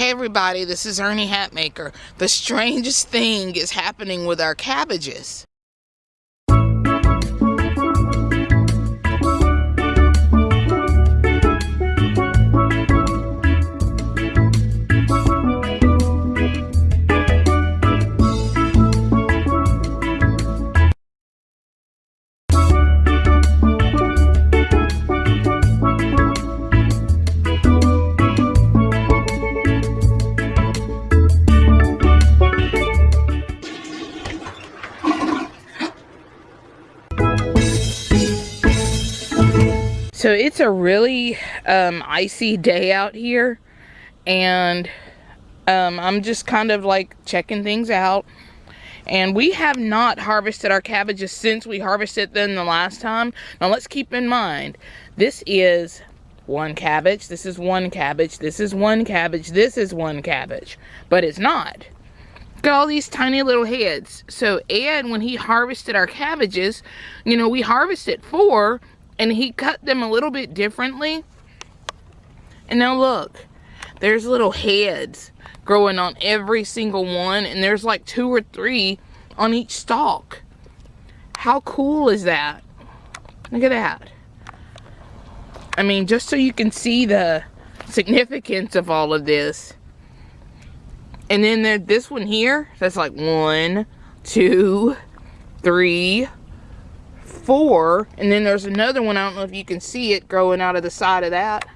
Hey everybody, this is Ernie Hatmaker. The strangest thing is happening with our cabbages. So it's a really um, icy day out here and um, I'm just kind of like checking things out. And we have not harvested our cabbages since we harvested them the last time. Now let's keep in mind, this is one cabbage, this is one cabbage, this is one cabbage, this is one cabbage. But it's not. Got all these tiny little heads. So Ed, when he harvested our cabbages, you know, we harvested four and he cut them a little bit differently. And now look, there's little heads growing on every single one and there's like two or three on each stalk. How cool is that? Look at that. I mean, just so you can see the significance of all of this. And then there, this one here, that's like one, two, three, four and then there's another one I don't know if you can see it growing out of the side of that.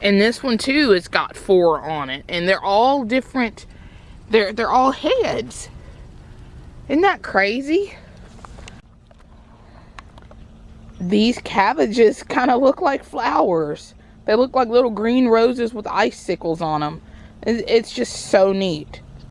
And this one too has got four on it and they're all different they're they're all heads. Isn't that crazy? These cabbages kind of look like flowers. They look like little green roses with icicles on them it's just so neat